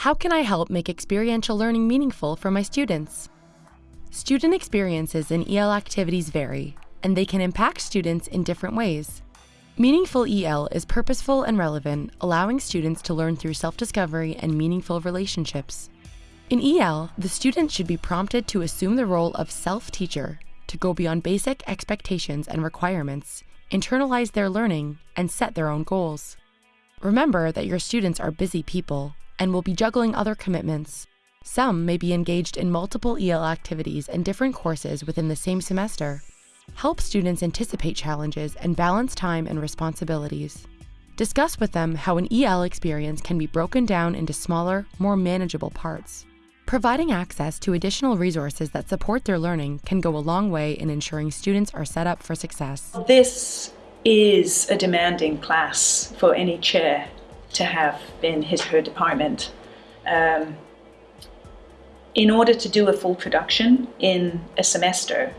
How can I help make experiential learning meaningful for my students? Student experiences in EL activities vary, and they can impact students in different ways. Meaningful EL is purposeful and relevant, allowing students to learn through self-discovery and meaningful relationships. In EL, the student should be prompted to assume the role of self-teacher, to go beyond basic expectations and requirements, internalize their learning, and set their own goals. Remember that your students are busy people and will be juggling other commitments. Some may be engaged in multiple EL activities and different courses within the same semester. Help students anticipate challenges and balance time and responsibilities. Discuss with them how an EL experience can be broken down into smaller, more manageable parts. Providing access to additional resources that support their learning can go a long way in ensuring students are set up for success. This is a demanding class for any chair to have in his her department. Um, in order to do a full production in a semester,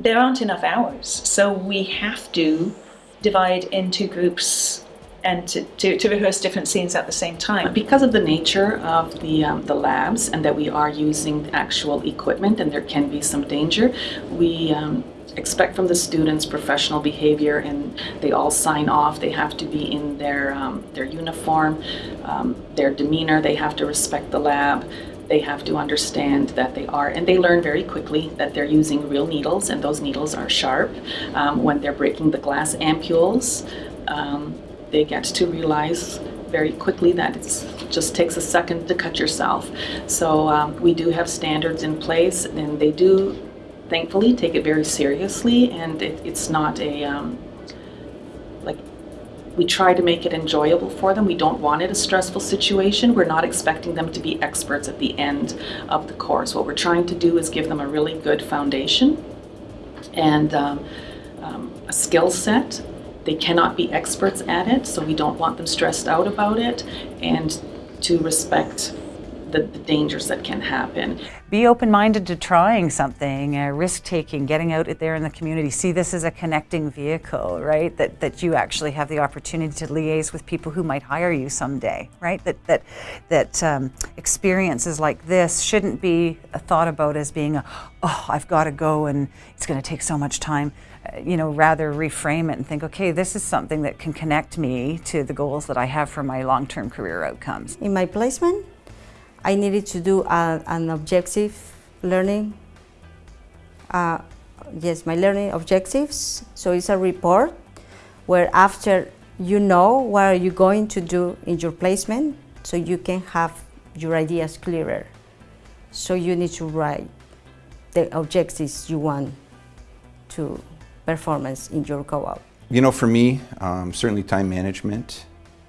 there aren't enough hours. So we have to divide into groups and to, to, to, rehearse different scenes at the same time. Because of the nature of the, um, the labs and that we are using actual equipment and there can be some danger, we um, expect from the students professional behavior and they all sign off. They have to be in their, um, their uniform, um, their demeanor, they have to respect the lab. They have to understand that they are, and they learn very quickly that they're using real needles and those needles are sharp. Um, when they're breaking the glass ampules, um, they get to realize very quickly that it just takes a second to cut yourself. So um, we do have standards in place and they do thankfully take it very seriously and it, it's not a um, like we try to make it enjoyable for them. We don't want it a stressful situation. We're not expecting them to be experts at the end of the course. What we're trying to do is give them a really good foundation and um, um, a skill set they cannot be experts at it so we don't want them stressed out about it and to respect the, the dangers that can happen. Be open-minded to trying something, uh, risk-taking, getting out there in the community. See this as a connecting vehicle, right? That, that you actually have the opportunity to liaise with people who might hire you someday, right? That, that, that um, experiences like this shouldn't be thought about as being, a, oh, I've got to go and it's going to take so much time uh, you know, rather reframe it and think, okay, this is something that can connect me to the goals that I have for my long-term career outcomes. In my placement, I needed to do a, an objective learning. Uh, yes, my learning objectives. So it's a report where after you know what are you going to do in your placement so you can have your ideas clearer. So you need to write the objectives you want to performance in your co-op. You know, for me, um, certainly time management,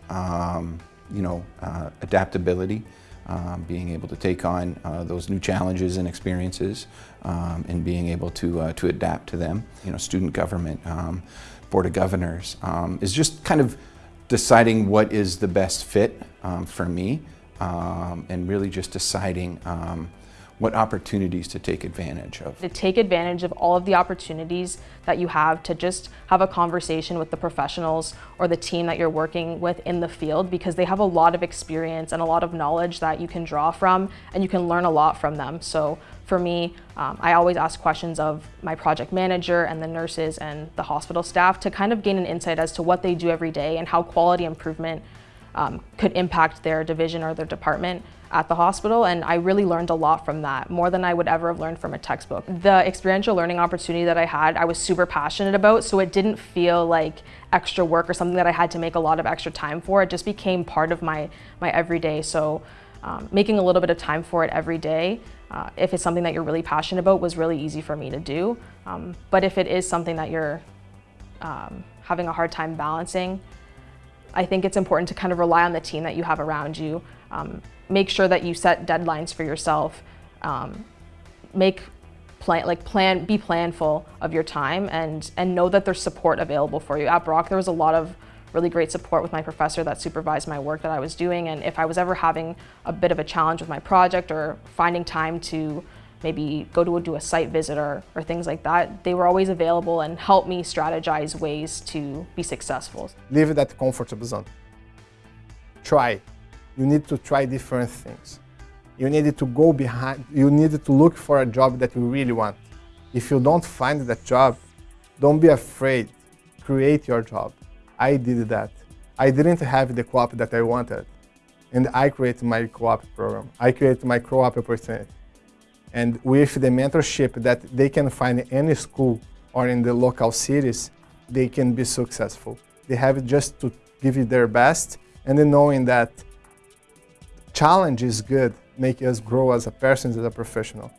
um, you know, uh, adaptability, um, being able to take on uh, those new challenges and experiences um, and being able to, uh, to adapt to them. You know, student government, um, Board of Governors um, is just kind of deciding what is the best fit um, for me um, and really just deciding what opportunities to take advantage of. To take advantage of all of the opportunities that you have to just have a conversation with the professionals or the team that you're working with in the field because they have a lot of experience and a lot of knowledge that you can draw from and you can learn a lot from them. So for me, um, I always ask questions of my project manager and the nurses and the hospital staff to kind of gain an insight as to what they do every day and how quality improvement um, could impact their division or their department at the hospital and I really learned a lot from that, more than I would ever have learned from a textbook. The experiential learning opportunity that I had, I was super passionate about, so it didn't feel like extra work or something that I had to make a lot of extra time for. It just became part of my, my everyday, so um, making a little bit of time for it every day, uh, if it's something that you're really passionate about, was really easy for me to do. Um, but if it is something that you're um, having a hard time balancing, I think it's important to kind of rely on the team that you have around you. Um, make sure that you set deadlines for yourself. Um, make plan, like plan, be planful of your time and, and know that there's support available for you. At Brock, there was a lot of really great support with my professor that supervised my work that I was doing. And if I was ever having a bit of a challenge with my project or finding time to maybe go to a, do a site visit or, things like that, they were always available and helped me strategize ways to be successful. Leave it at the comfort zone. Try. you need to try different things. You needed to go behind, you needed to look for a job that you really want. If you don't find that job, don't be afraid. Create your job. I did that. I didn't have the co-op that I wanted. And I created my co-op program. I created my co-op opportunity. And with the mentorship that they can find in any school or in the local cities, they can be successful. They have just to give it their best and then knowing that challenge is good, make us grow as a person, as a professional.